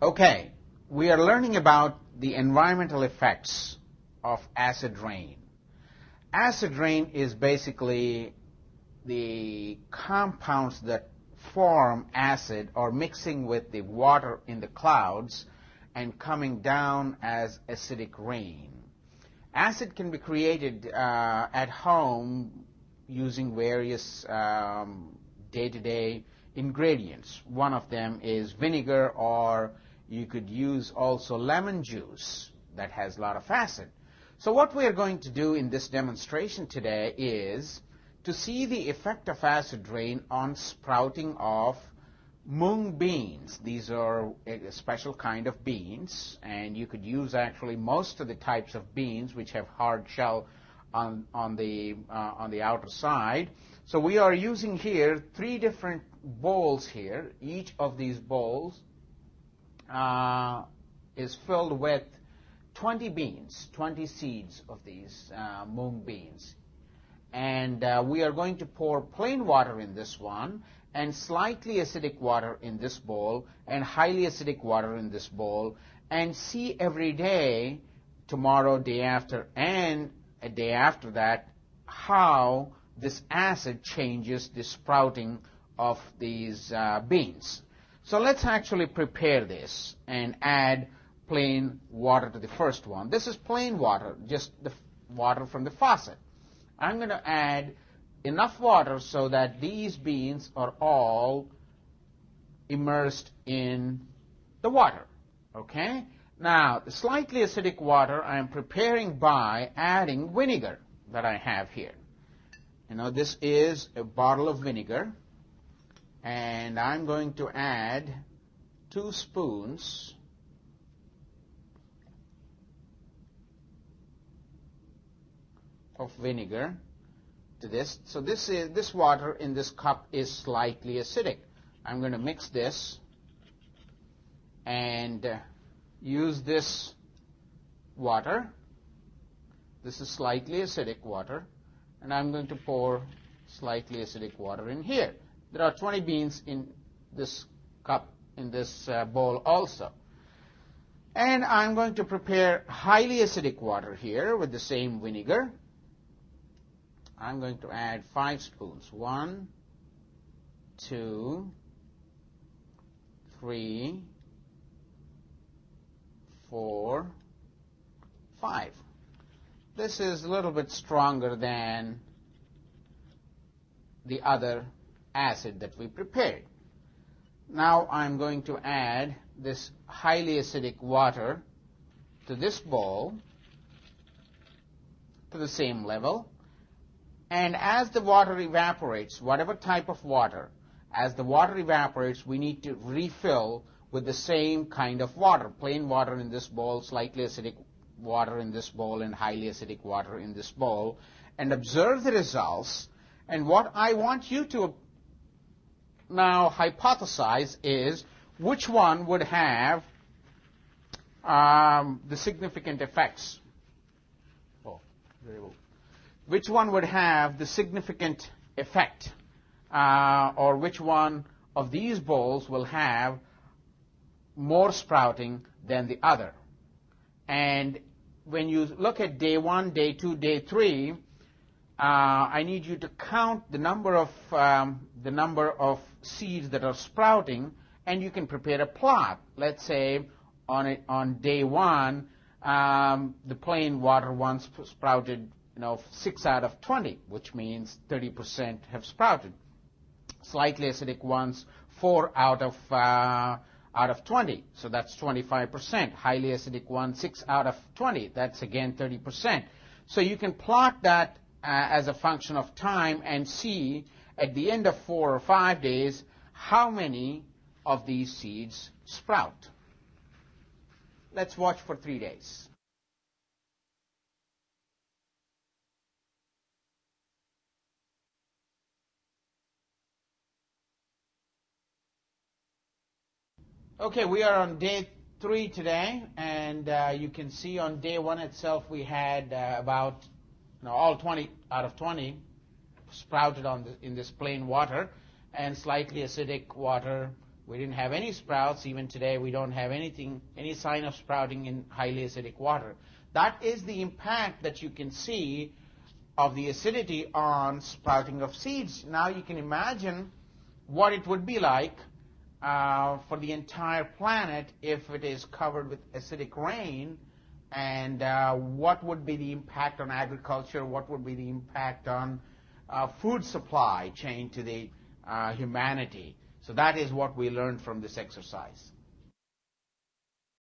Okay, we are learning about the environmental effects of acid rain. Acid rain is basically the compounds that form acid or mixing with the water in the clouds and coming down as acidic rain. Acid can be created uh, at home using various um, day-to-day ingredients. One of them is vinegar or you could use also lemon juice that has a lot of acid. So what we are going to do in this demonstration today is to see the effect of acid rain on sprouting of mung beans. These are a special kind of beans, and you could use actually most of the types of beans which have hard shell on, on, the, uh, on the outer side. So we are using here three different bowls here. Each of these bowls uh, is filled with 20 beans, 20 seeds of these uh, mung beans. And uh, we are going to pour plain water in this one and slightly acidic water in this bowl and highly acidic water in this bowl and see every day, tomorrow, day after, and a day after that, how this acid changes the sprouting of these uh, beans. So let's actually prepare this and add plain water to the first one. This is plain water, just the water from the faucet. I'm going to add enough water so that these beans are all immersed in the water. Okay? Now, the slightly acidic water I'm preparing by adding vinegar that I have here. You know, this is a bottle of vinegar, and I'm going to add two spoons of vinegar to this. So this is this water in this cup is slightly acidic. I'm going to mix this and uh, use this water. This is slightly acidic water and I'm going to pour slightly acidic water in here. There are 20 beans in this cup in this uh, bowl also. And I'm going to prepare highly acidic water here with the same vinegar. I'm going to add five spoons. One, two, three, four, five. This is a little bit stronger than the other acid that we prepared. Now I'm going to add this highly acidic water to this bowl to the same level and as the water evaporates, whatever type of water, as the water evaporates, we need to refill with the same kind of water. Plain water in this bowl, slightly acidic water in this bowl, and highly acidic water in this bowl. And observe the results. And what I want you to now hypothesize is which one would have um, the significant effects. Oh, well which one would have the significant effect uh, or which one of these bowls will have more sprouting than the other. And when you look at day one, day two, day three, I need you to count the number of um, the number of seeds that are sprouting, and you can prepare a plot. Let's say on it, on day one, um, the plain water ones sprouted you know, 6 out of 20, which means 30% have sprouted. Slightly acidic ones, 4 out of, uh, out of 20, so that's 25%. Highly acidic ones, 6 out of 20, that's again 30%. So you can plot that uh, as a function of time and see at the end of 4 or 5 days how many of these seeds sprout. Let's watch for 3 days. Okay, we are on day three today, and uh, you can see on day one itself we had uh, about all 20 out of 20 sprouted on the, in this plain water, and slightly acidic water We didn't have any sprouts. Even today, we don't have anything, any sign of sprouting in highly acidic water. That is the impact that you can see of the acidity on sprouting of seeds. Now you can imagine what it would be like uh, for the entire planet if it is covered with acidic rain and uh, what would be the impact on agriculture, what would be the impact on uh, food supply chain to the uh, humanity. So that is what we learned from this exercise.